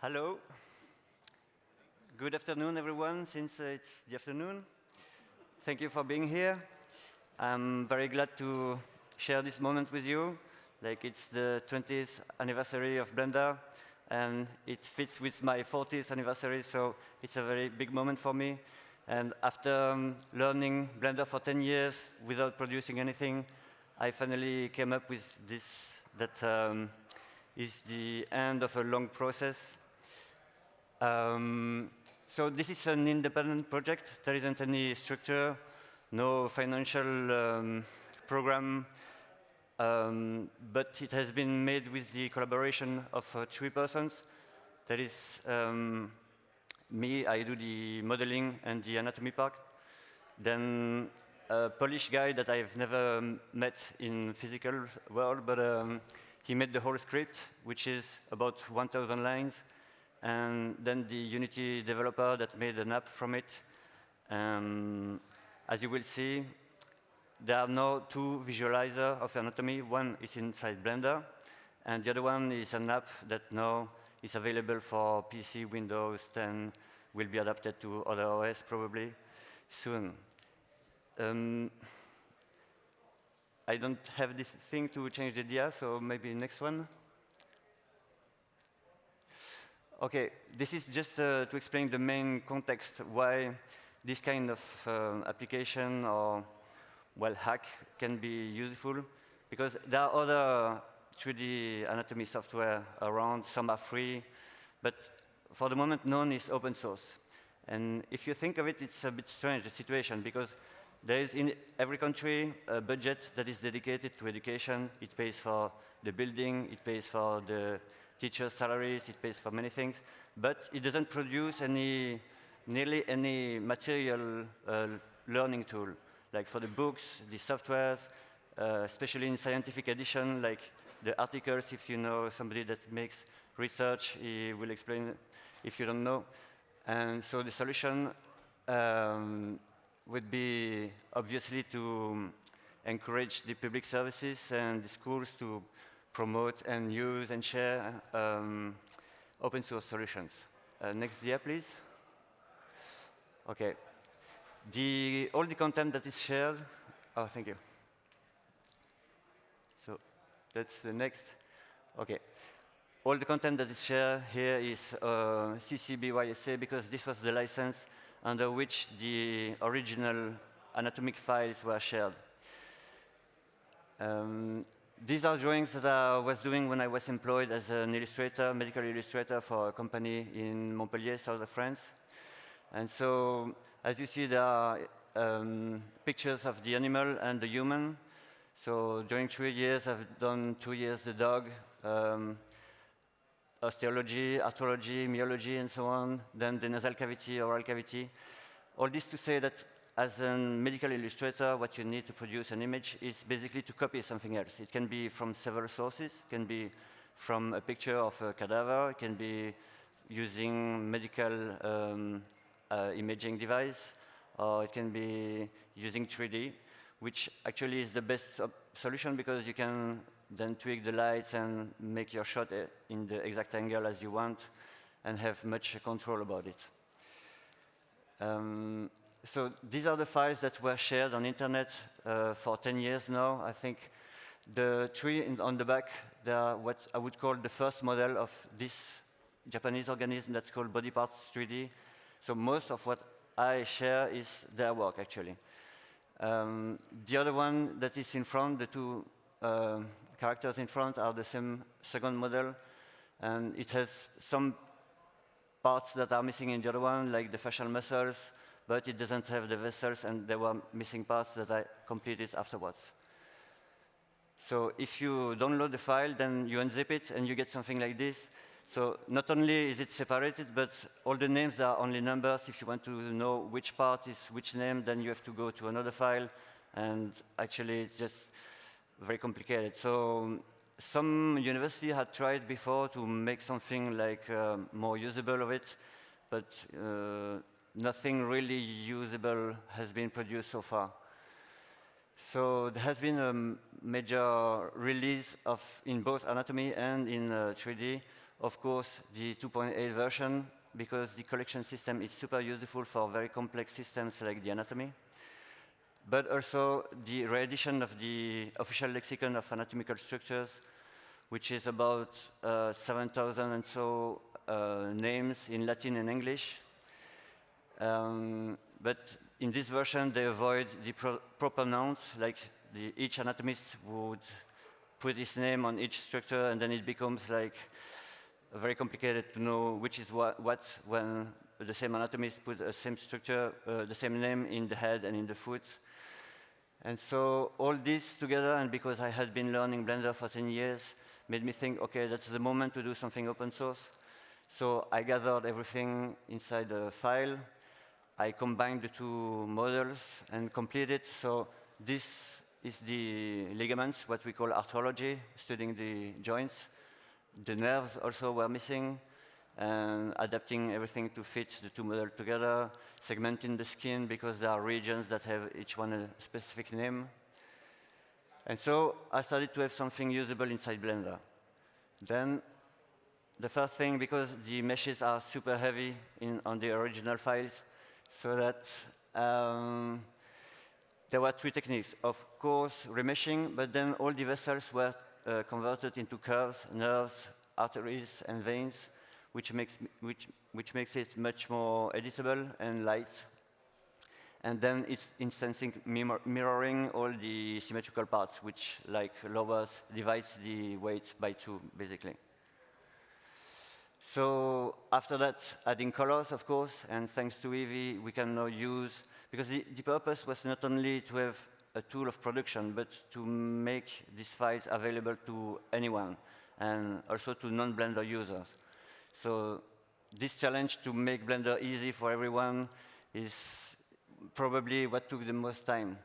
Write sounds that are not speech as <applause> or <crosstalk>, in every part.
Hello. Good afternoon, everyone, since uh, it's the afternoon. Thank you for being here. I'm very glad to share this moment with you. Like, it's the 20th anniversary of Blender, and it fits with my 40th anniversary, so it's a very big moment for me. And after um, learning Blender for 10 years without producing anything, I finally came up with this that um, is the end of a long process. Um, so this is an independent project. There isn't any structure, no financial um, program, um, but it has been made with the collaboration of uh, three persons. That is um, me, I do the modeling and the anatomy part. Then a Polish guy that I've never met in physical world, but um, he made the whole script, which is about 1,000 lines. And then the Unity developer that made an app from it. Um, as you will see, there are now two visualizers of anatomy. One is inside Blender, and the other one is an app that now is available for PC, Windows 10, will be adapted to other OS probably soon. Um, I don't have this thing to change the dia, so maybe next one. OK, this is just uh, to explain the main context why this kind of uh, application or well hack can be useful, because there are other 3D anatomy software around. Some are free, but for the moment, none is open source. And if you think of it, it's a bit strange, the situation, because there is in every country a budget that is dedicated to education. It pays for the building, it pays for the teachers' salaries, it pays for many things, but it doesn't produce any, nearly any material uh, learning tool, like for the books, the softwares, uh, especially in scientific edition, like the articles, if you know somebody that makes research, he will explain if you don't know. And so the solution um, would be obviously to encourage the public services and the schools to promote and use and share um, open source solutions. Uh, next dia, please. OK. The, all the content that is shared, oh, thank you. So that's the next. OK. All the content that is shared here is uh, CC BY-SA because this was the license under which the original anatomic files were shared. Um, these are drawings that I was doing when I was employed as an illustrator, medical illustrator for a company in Montpellier, south of France. And so, as you see, there are um, pictures of the animal and the human. So during three years, I've done two years the dog, um, osteology, arthrology, myology, and so on, then the nasal cavity, oral cavity. All this to say that as a medical illustrator, what you need to produce an image is basically to copy something else. It can be from several sources. It can be from a picture of a cadaver. It can be using medical um, uh, imaging device. Or it can be using 3D, which actually is the best solution because you can then tweak the lights and make your shot uh, in the exact angle as you want and have much control about it. Um, so these are the files that were shared on internet uh, for 10 years now. I think the tree in, on the back, they are what I would call the first model of this Japanese organism that's called Body Parts 3D. So most of what I share is their work, actually. Um, the other one that is in front, the two uh, characters in front are the same second model. And it has some parts that are missing in the other one, like the facial muscles, but it doesn't have the vessels, and there were missing parts that I completed afterwards. So if you download the file, then you unzip it, and you get something like this. So not only is it separated, but all the names are only numbers. If you want to know which part is which name, then you have to go to another file. And actually, it's just very complicated. So some university had tried before to make something like uh, more usable of it, but uh, nothing really usable has been produced so far. So there has been a major release of in both anatomy and in uh, 3D of course, the 2.8 version, because the collection system is super useful for very complex systems like the anatomy. But also the reedition of the official lexicon of anatomical structures, which is about uh, 7,000 and so uh, names in Latin and English. Um, but in this version, they avoid the pro proper nouns, like the, each anatomist would put his name on each structure, and then it becomes like very complicated to know which is what, what when the same anatomist put the same structure, uh, the same name in the head and in the foot. And so all this together, and because I had been learning Blender for 10 years, made me think, OK, that's the moment to do something open source. So I gathered everything inside the file. I combined the two models and completed. So this is the ligaments, what we call arthrology, studying the joints. The nerves also were missing, and adapting everything to fit the two models together, segmenting the skin because there are regions that have each one a specific name. And so I started to have something usable inside Blender. Then the first thing, because the meshes are super heavy in, on the original files, so that um, there were three techniques. Of course, remeshing, but then all the vessels were uh, converted into curves, nerves, arteries, and veins, which makes, which, which makes it much more editable and light. And then it's instancing mirroring all the symmetrical parts, which, like lowers, divides the weight by two, basically. So after that, adding colors, of course, and thanks to Eevee, we can now use, because the, the purpose was not only to have a tool of production, but to make these files available to anyone, and also to non-Blender users. So this challenge to make Blender easy for everyone is probably what took the most time.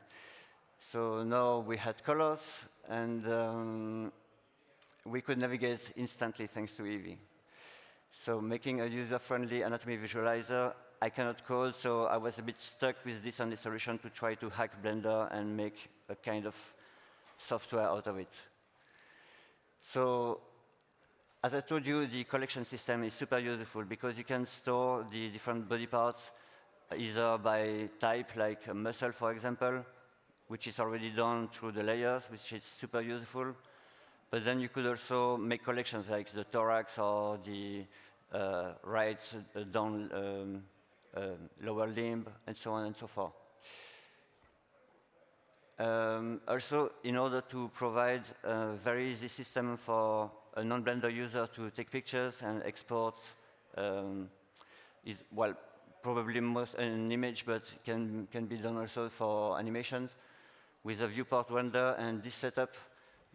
So now we had colors, and um, we could navigate instantly thanks to Eevee. So making a user-friendly anatomy visualizer, I cannot code, so I was a bit stuck with this only solution to try to hack Blender and make a kind of software out of it. So as I told you, the collection system is super useful because you can store the different body parts either by type, like a muscle, for example, which is already done through the layers, which is super useful. But then you could also make collections like the thorax or the right uh, down um, uh, lower limb, and so on and so forth. Um, also, in order to provide a very easy system for a non-Blender user to take pictures and export, um, is well probably most an image, but can can be done also for animations with a viewport render and this setup.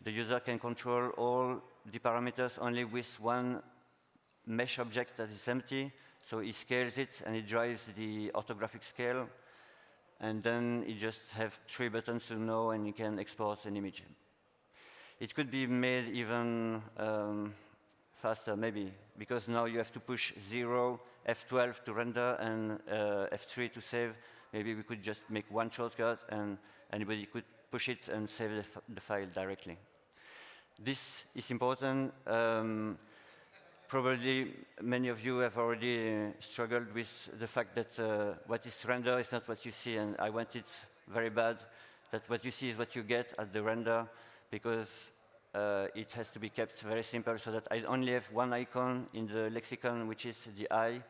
The user can control all the parameters only with one mesh object that is empty. So he scales it, and it drives the orthographic scale. And then you just have three buttons to know, and you can export an image. It could be made even um, faster, maybe, because now you have to push 0, F12 to render, and uh, F3 to save. Maybe we could just make one shortcut, and anybody could push it and save the, the file directly. This is important. Um, probably many of you have already uh, struggled with the fact that uh, what is render is not what you see, and I want it very bad, that what you see is what you get at the render, because uh, it has to be kept very simple so that I only have one icon in the lexicon, which is the eye,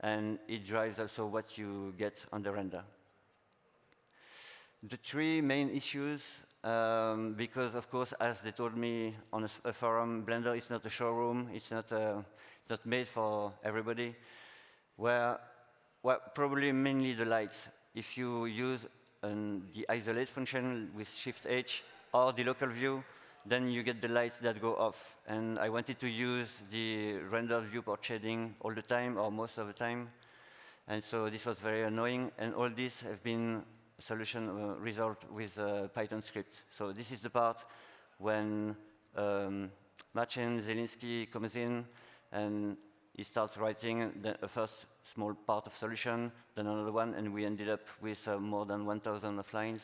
and it drives also what you get on the render. The three main issues um, because, of course, as they told me on a, a, forum, Blender is not a showroom. It's not, uh, not made for everybody. Where, well, probably mainly the lights. If you use um, the isolate function with Shift-H or the local view, then you get the lights that go off. And I wanted to use the render viewport shading all the time, or most of the time. And so this was very annoying. And all these have been solution uh, resolved with a Python script. So this is the part when um, Marcin Zielinski comes in and he starts writing the first small part of solution, then another one, and we ended up with uh, more than 1,000 of lines.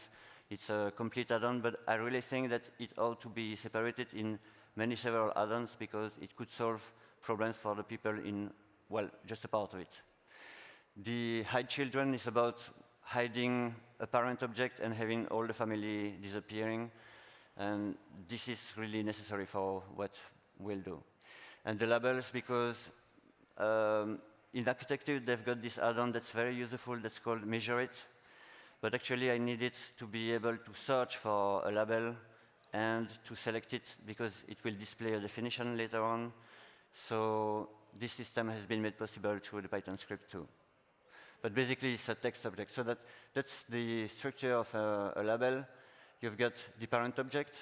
It's a complete add-on, but I really think that it ought to be separated in many several add-ons because it could solve problems for the people in, well, just a part of it. The hide children is about hiding a parent object and having all the family disappearing. And this is really necessary for what we'll do. And the labels, because um, in architecture, they've got this add-on that's very useful that's called Measure It. But actually, I needed to be able to search for a label and to select it because it will display a definition later on. So this system has been made possible through the Python script too. But basically, it's a text object. So that, that's the structure of a, a label. You've got the parent object,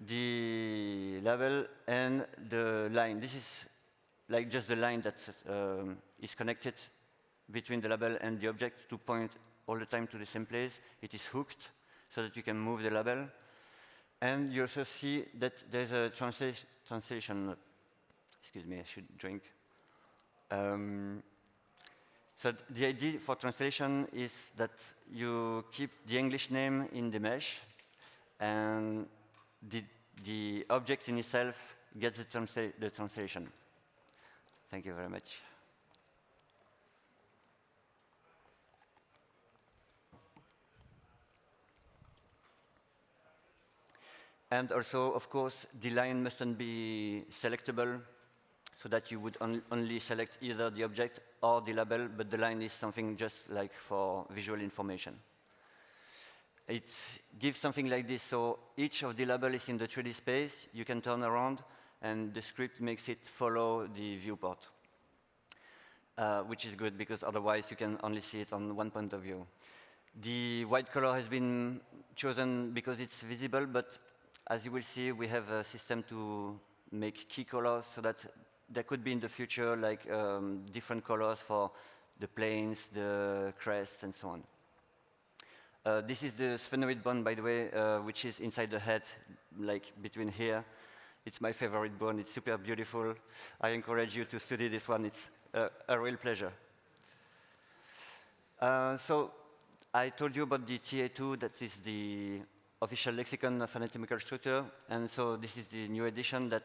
the label, and the line. This is like just the line that um, is connected between the label and the object to point all the time to the same place. It is hooked so that you can move the label. And you also see that there's a transla translation. Excuse me, I should drink. Um, so the idea for translation is that you keep the English name in the mesh, and the, the object in itself gets the, transla the translation. Thank you very much. And also, of course, the line mustn't be selectable so that you would on only select either the object or the label, but the line is something just like for visual information. It gives something like this. So each of the label is in the 3D space. You can turn around, and the script makes it follow the viewport, uh, which is good because otherwise you can only see it on one point of view. The white color has been chosen because it's visible, but as you will see, we have a system to make key colors so that there could be in the future like um, different colors for the planes, the crests, and so on. Uh, this is the sphenoid bone, by the way, uh, which is inside the head, like between here. It's my favorite bone. It's super beautiful. I encourage you to study this one. It's a real pleasure. Uh, so I told you about the TA2. That is the official lexicon of anatomical structure. And so this is the new edition that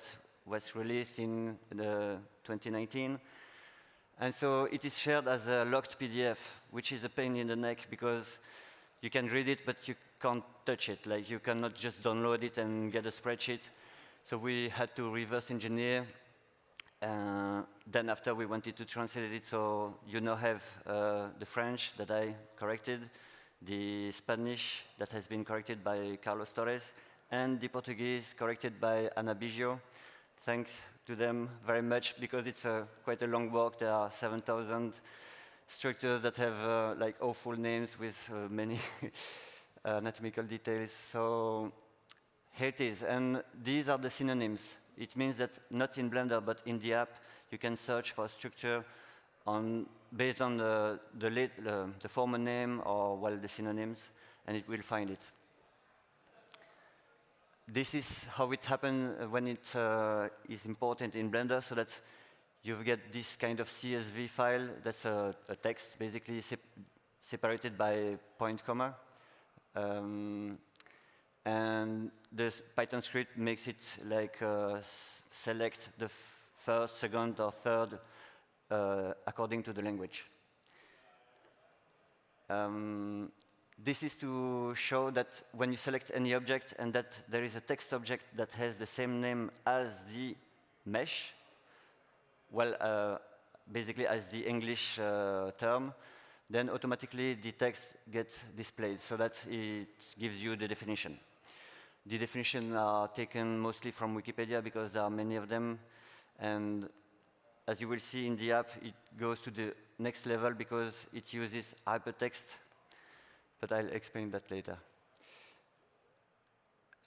was released in 2019. And so it is shared as a locked PDF, which is a pain in the neck because you can read it, but you can't touch it. Like you cannot just download it and get a spreadsheet. So we had to reverse engineer. Uh, then after we wanted to translate it, so you now have uh, the French that I corrected, the Spanish that has been corrected by Carlos Torres, and the Portuguese corrected by Ana Biggio. Thanks to them very much because it's a, quite a long work. There are 7,000 structures that have uh, like awful names with uh, many <laughs> anatomical details. So here it is. And these are the synonyms. It means that not in Blender, but in the app, you can search for a structure on, based on the, the, late, uh, the former name or well, the synonyms, and it will find it. This is how it happens when it uh, is important in Blender, so that you get this kind of CSV file that's a, a text, basically sep separated by point comma. Um, and the Python script makes it like uh, select the first, second, or third uh, according to the language. Um, this is to show that when you select any object and that there is a text object that has the same name as the mesh, well, uh, basically as the English uh, term, then automatically the text gets displayed so that it gives you the definition. The definition are taken mostly from Wikipedia because there are many of them. And as you will see in the app, it goes to the next level because it uses hypertext, but I'll explain that later.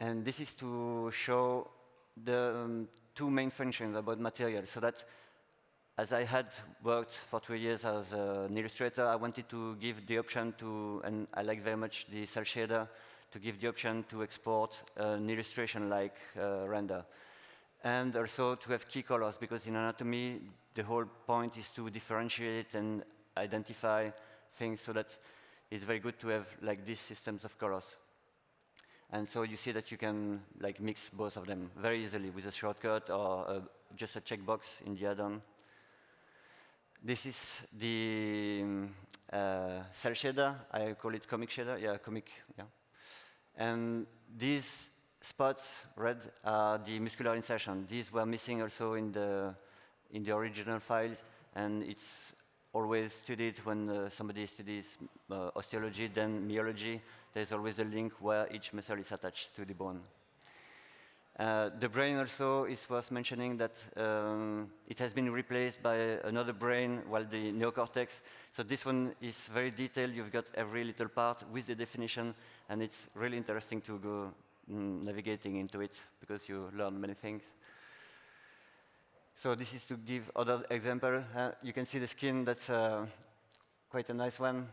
And this is to show the um, two main functions about material, so that as I had worked for two years as an illustrator, I wanted to give the option to, and I like very much the cel shader, to give the option to export an illustration like uh, render. And also to have key colors, because in anatomy, the whole point is to differentiate and identify things so that it's very good to have like these systems of colors. And so you see that you can like mix both of them very easily with a shortcut or a just a checkbox in the add-on. This is the uh, cel shader. I call it comic shader. Yeah, comic. Yeah. And these spots, red, are the muscular insertion. These were missing also in the in the original files, and it's always studied when uh, somebody studies uh, osteology, then myology. There's always a link where each muscle is attached to the bone. Uh, the brain also is worth mentioning that um, it has been replaced by another brain, while the neocortex. So this one is very detailed. You've got every little part with the definition, and it's really interesting to go mm, navigating into it because you learn many things. So this is to give other example. Uh, you can see the skin. That's uh, quite a nice one.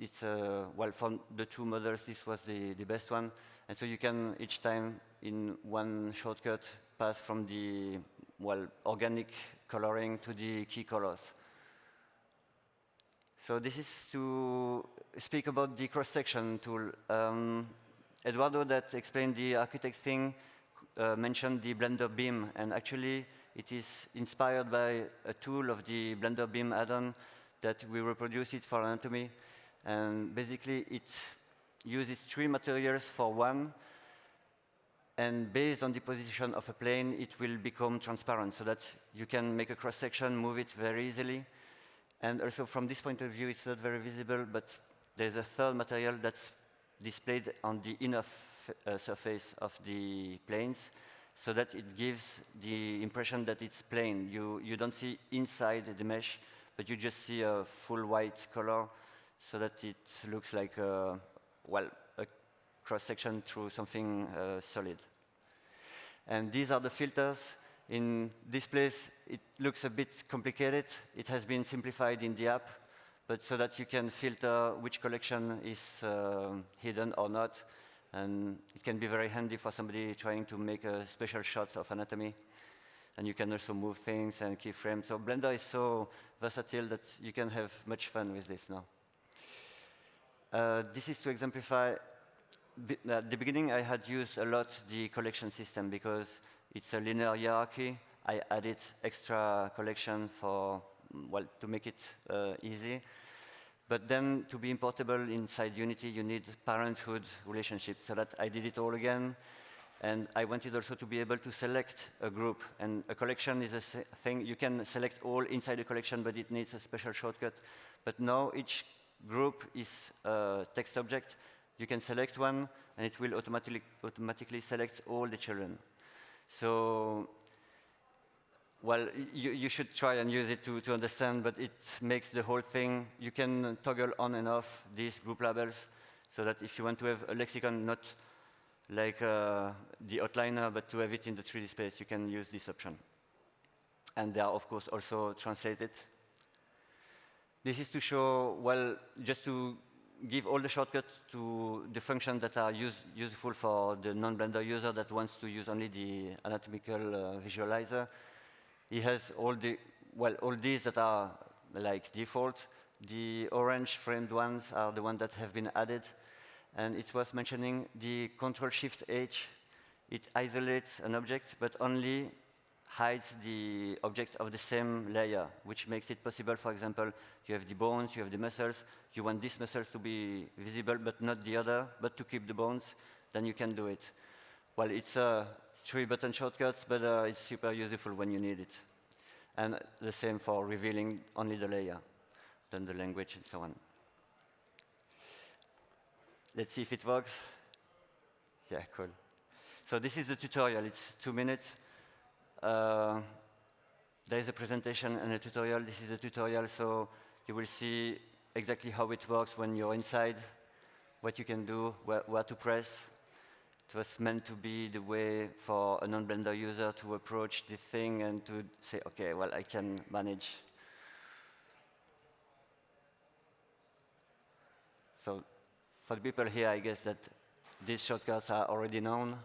It's uh, well from the two models. This was the the best one. And so you can each time in one shortcut pass from the well organic coloring to the key colors. So this is to speak about the cross-section tool. Um, Eduardo that explained the architect thing uh, mentioned the BlenderBIM, and actually it is inspired by a tool of the BlenderBIM add-on that we reproduce it for anatomy. And basically it uses three materials for one, and based on the position of a plane, it will become transparent so that you can make a cross-section, move it very easily. And also from this point of view, it's not very visible, but there's a third material that's displayed on the inner uh, surface of the planes so that it gives the impression that it's plain. You, you don't see inside the mesh, but you just see a full white color so that it looks like a, well, a cross-section through something uh, solid. And these are the filters. In this place, it looks a bit complicated. It has been simplified in the app, but so that you can filter which collection is uh, hidden or not. And it can be very handy for somebody trying to make a special shot of anatomy. And you can also move things and keyframes. So Blender is so versatile that you can have much fun with this now. Uh, this is to exemplify, at the beginning I had used a lot the collection system because it's a linear hierarchy. I added extra collection for, well, to make it uh, easy. But then to be importable inside Unity, you need parenthood relationship. So that I did it all again. And I wanted also to be able to select a group. And a collection is a thing, you can select all inside a collection, but it needs a special shortcut. But now each group is a text object. You can select one, and it will automatically, automatically select all the children. So, well, you, you should try and use it to, to understand, but it makes the whole thing, you can toggle on and off these group labels, so that if you want to have a lexicon, not like uh, the outliner, but to have it in the 3D space, you can use this option. And they are, of course, also translated this is to show, well, just to give all the shortcuts to the functions that are use, useful for the non-Blender user that wants to use only the anatomical uh, visualizer. He has all the, well, all these that are like default. The orange framed ones are the ones that have been added. And it's worth mentioning the Control-Shift-H. It isolates an object, but only hides the object of the same layer, which makes it possible, for example, you have the bones, you have the muscles, you want these muscles to be visible, but not the other, but to keep the bones, then you can do it. Well, it's a three button shortcuts, but uh, it's super useful when you need it. And the same for revealing only the layer, then the language and so on. Let's see if it works. Yeah, cool. So this is the tutorial. It's two minutes. Uh, there is a presentation and a tutorial. This is a tutorial, so you will see exactly how it works when you're inside, what you can do, where, where to press. It was meant to be the way for a non-Blender user to approach this thing and to say, OK, well, I can manage. So for the people here, I guess that these shortcuts are already known.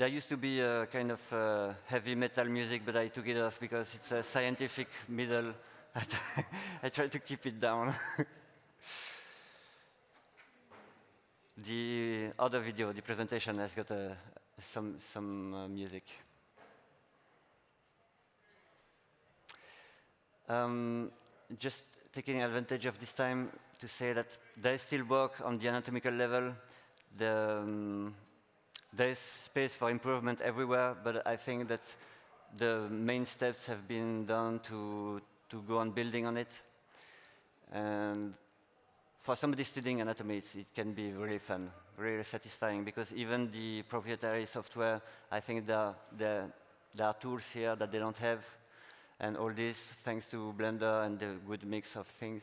There used to be a kind of uh, heavy metal music, but I took it off because it's a scientific middle <laughs> I try to keep it down. <laughs> the other video, the presentation, has got a, some, some uh, music. Um, just taking advantage of this time to say that there is still work on the anatomical level. The, um, there is space for improvement everywhere, but I think that the main steps have been done to, to go on building on it. And for somebody studying anatomy, it can be really fun, really satisfying, because even the proprietary software, I think there, there, there are tools here that they don't have, and all this thanks to Blender and the good mix of things.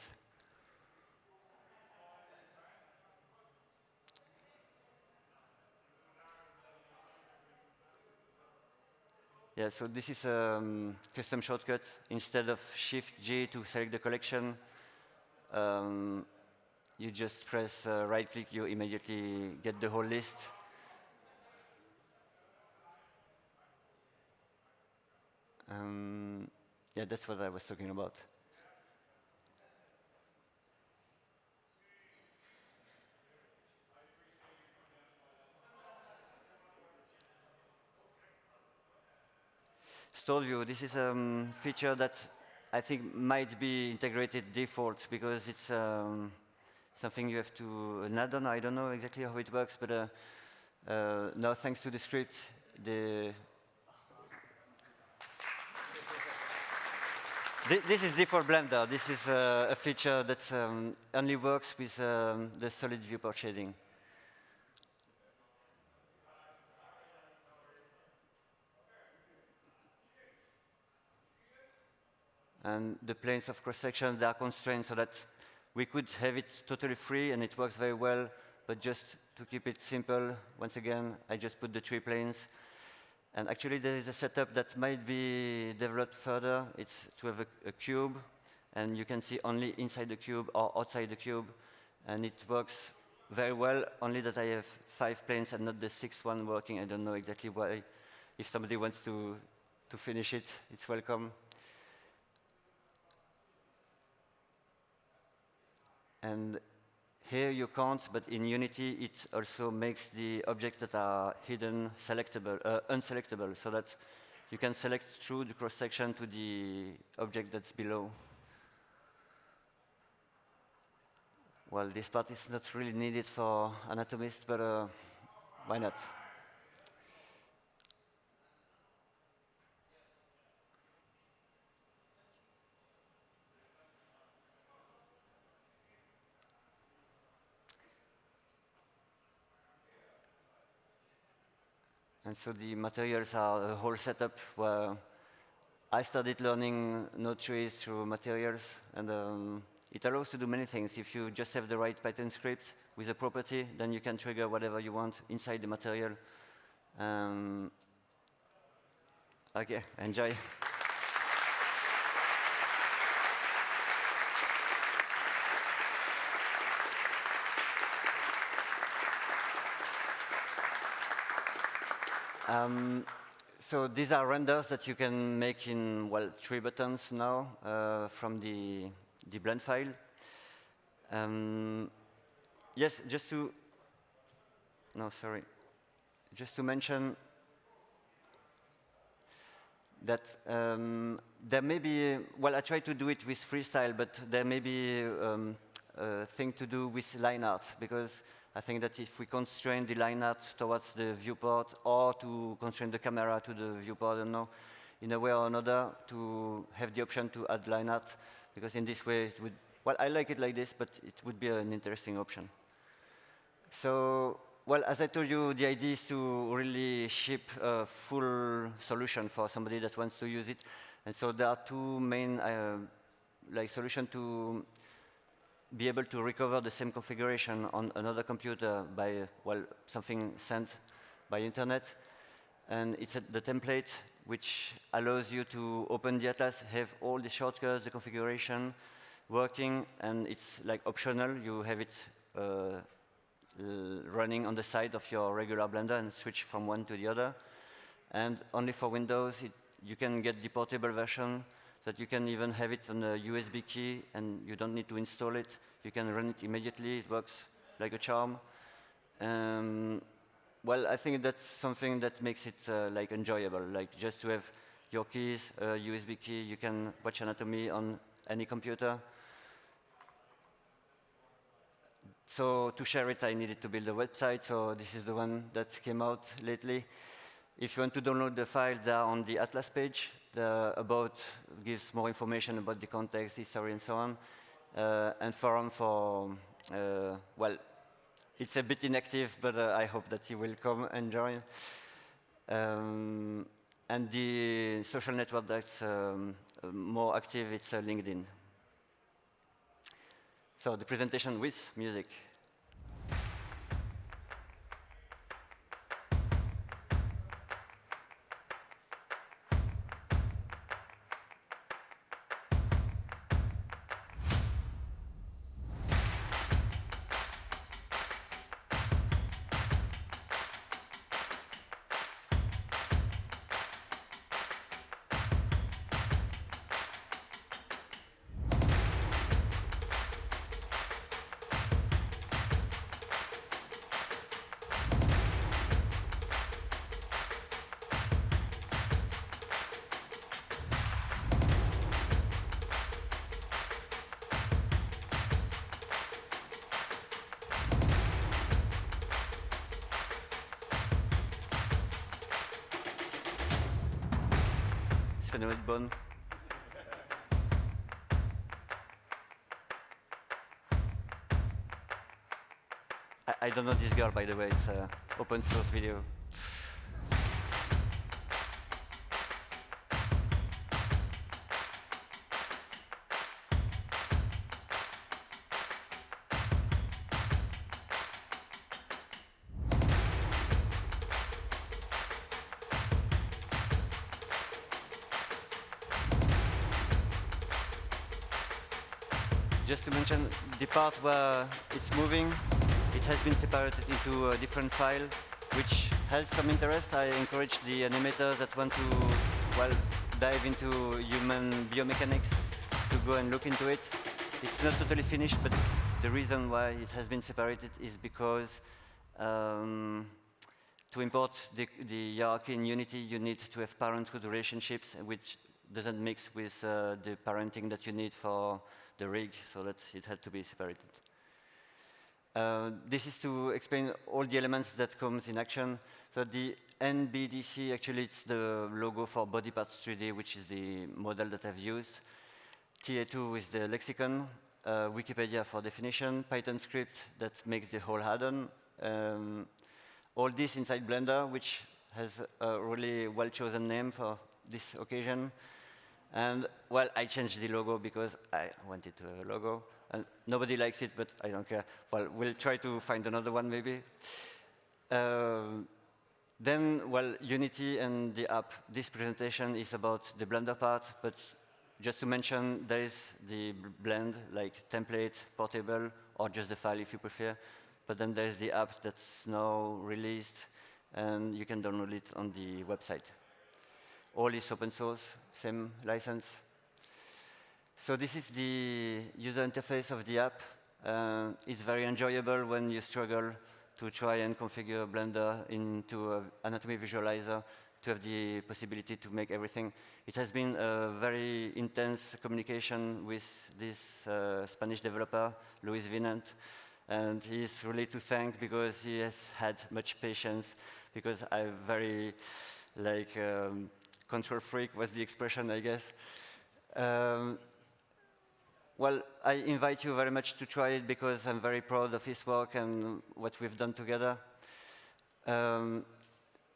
Yeah, so this is a um, custom shortcut. Instead of Shift-J to select the collection, um, you just press uh, right-click, you immediately get the whole list. Um, yeah, that's what I was talking about. Stored view, this is a um, feature that I think might be integrated default because it's um, something you have to an add-on. I don't know exactly how it works, but uh, uh, now thanks to the script, the this is default Blender. This is uh, a feature that um, only works with um, the solid viewport shading. And the planes of cross-section, they are constrained so that we could have it totally free and it works very well, but just to keep it simple, once again, I just put the three planes and actually, there is a setup that might be developed further. It's to have a, a, cube, and you can see only inside the cube or outside the cube. And it works very well, only that I have five planes and not the sixth one working. I don't know exactly why. If somebody wants to, to finish it, it's welcome. And here you can't, but in Unity it also makes the objects that are hidden selectable, uh, unselectable, so that you can select through the cross-section to the object that's below. Well, this part is not really needed for anatomists, but uh, why not? And so the materials are a whole setup where I started learning node trees through materials, and um, it allows to do many things. If you just have the right Python script with a property, then you can trigger whatever you want inside the material. Um, okay, enjoy. <laughs> Um, so these are renders that you can make in, well, three buttons now uh, from the, the blend file. Um, yes, just to, no, sorry. Just to mention that um, there may be, well, I try to do it with freestyle, but there may be um, a thing to do with line art, because I think that if we constrain the line art towards the viewport or to constrain the camera to the viewport, I don't know, in a way or another, to have the option to add line art, because in this way it would, well, I like it like this, but it would be an interesting option. So, well, as I told you, the idea is to really ship a full solution for somebody that wants to use it. And so there are two main uh, like solution to be able to recover the same configuration on another computer by, well, something sent by internet. And it's the template which allows you to open the atlas, have all the shortcuts, the configuration working, and it's like optional. You have it uh, running on the side of your regular Blender and switch from one to the other. And only for Windows, it, you can get the portable version that you can even have it on a USB key and you don't need to install it. You can run it immediately. It works like a charm. Um, well, I think that's something that makes it uh, like enjoyable, like just to have your keys, a USB key, you can watch anatomy on any computer. So to share it, I needed to build a website, so this is the one that came out lately. If you want to download the file, they're on the Atlas page. The about gives more information about the context, history, and so on. Uh, and forum for, uh, well, it's a bit inactive, but uh, I hope that you will come and join. Um, and the social network that's um, more active, it's LinkedIn. So the presentation with music. Bone. I, I, don't know this girl, by the way. It's an open source video. Part where it's moving, it has been separated into a different file, which has some interest. I encourage the animators that want to, well, dive into human biomechanics to go and look into it. It's not totally finished, but the reason why it has been separated is because um, to import the, the hierarchy in Unity, you need to have parenthood relationships, which doesn't mix with uh, the parenting that you need for the rig, so that it had to be separated. Uh, this is to explain all the elements that comes in action. So the NBDC, actually it's the logo for Body Parts 3D, which is the model that I've used. TA2 is the lexicon, uh, Wikipedia for definition, Python script that makes the whole add-on. Um, all this inside Blender, which has a really well-chosen name for this occasion. And, well, I changed the logo because I wanted to have a logo. And nobody likes it, but I don't care. Well, we'll try to find another one, maybe. Uh, then, well, Unity and the app. This presentation is about the Blender part, but just to mention, there is the blend, like template, portable, or just the file if you prefer. But then there's the app that's now released, and you can download it on the website. All is open source, same license. So this is the user interface of the app. Uh, it's very enjoyable when you struggle to try and configure Blender into an anatomy visualizer to have the possibility to make everything. It has been a very intense communication with this uh, Spanish developer, Luis Vinant, and he's really to thank because he has had much patience because I'm very like um, control freak was the expression, I guess. Um, well, I invite you very much to try it because I'm very proud of his work and what we've done together. Um,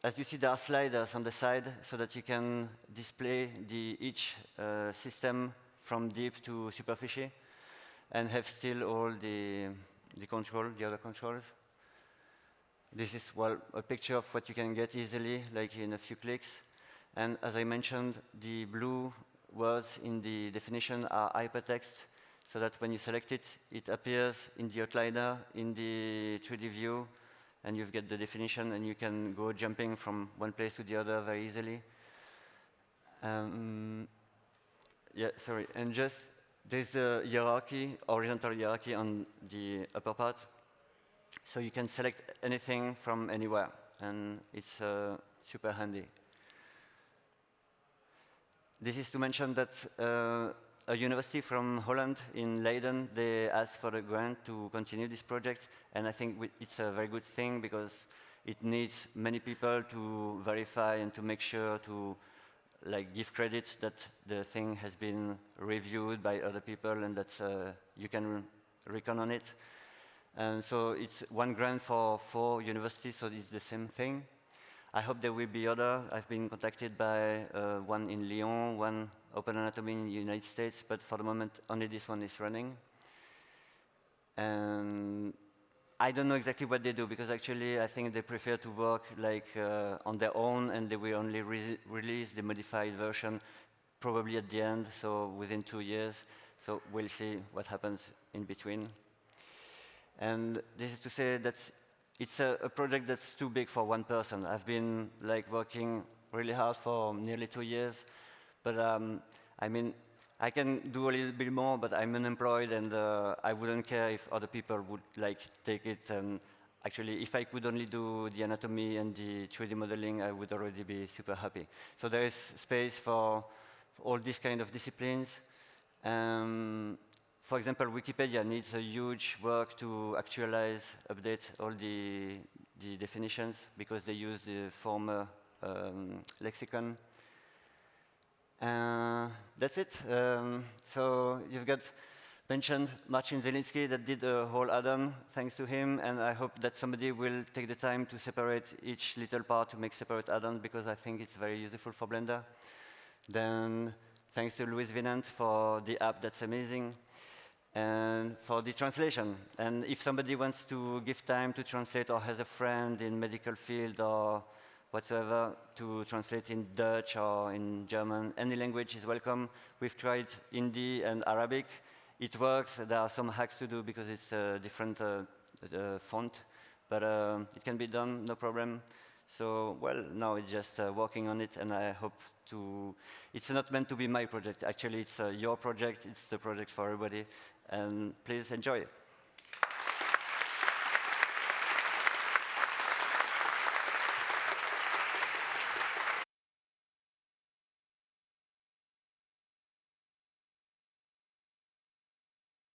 as you see, there are sliders on the side so that you can display the, each uh, system from deep to superficie and have still all the, the control, the other controls. This is well, a picture of what you can get easily, like in a few clicks. And as I mentioned, the blue words in the definition are hypertext, so that when you select it, it appears in the outliner, in the 3D view, and you get the definition, and you can go jumping from one place to the other very easily. Um, yeah, sorry. And just there's a hierarchy, horizontal hierarchy on the upper part. So you can select anything from anywhere, and it's uh, super handy. This is to mention that uh, a university from Holland in Leiden, they asked for a grant to continue this project, and I think it's a very good thing because it needs many people to verify and to make sure to like give credit that the thing has been reviewed by other people and that uh, you can reckon on it. And so it's one grant for four universities, so it's the same thing. I hope there will be other. I've been contacted by uh, one in Lyon, one Open Anatomy in the United States, but for the moment, only this one is running. And I don't know exactly what they do because actually I think they prefer to work like uh, on their own and they will only re release the modified version probably at the end, so within two years. So we'll see what happens in between. And this is to say that it's a, a project that's too big for one person. I've been like working really hard for nearly two years, but um, I mean, I can do a little bit more, but I'm unemployed, and uh, I wouldn't care if other people would like take it. And actually, if I could only do the anatomy and the 3D modeling, I would already be super happy. So there is space for, for all these kind of disciplines. Um, for example, Wikipedia needs a huge work to actualize, update all the, the definitions because they use the former um, lexicon. Uh, that's it. Um, so you've got mentioned Marcin Zielinski that did a whole add-on thanks to him, and I hope that somebody will take the time to separate each little part to make separate add-ons because I think it's very useful for Blender. Then thanks to Louis Vinant for the app that's amazing and for the translation. And if somebody wants to give time to translate or has a friend in medical field or whatsoever to translate in Dutch or in German. Any language is welcome. We've tried Hindi and Arabic. It works. There are some hacks to do because it's a different uh, uh, font, but uh, it can be done, no problem. So, well, now it's just uh, working on it, and I hope to... It's not meant to be my project. Actually, it's uh, your project. It's the project for everybody, and please enjoy it.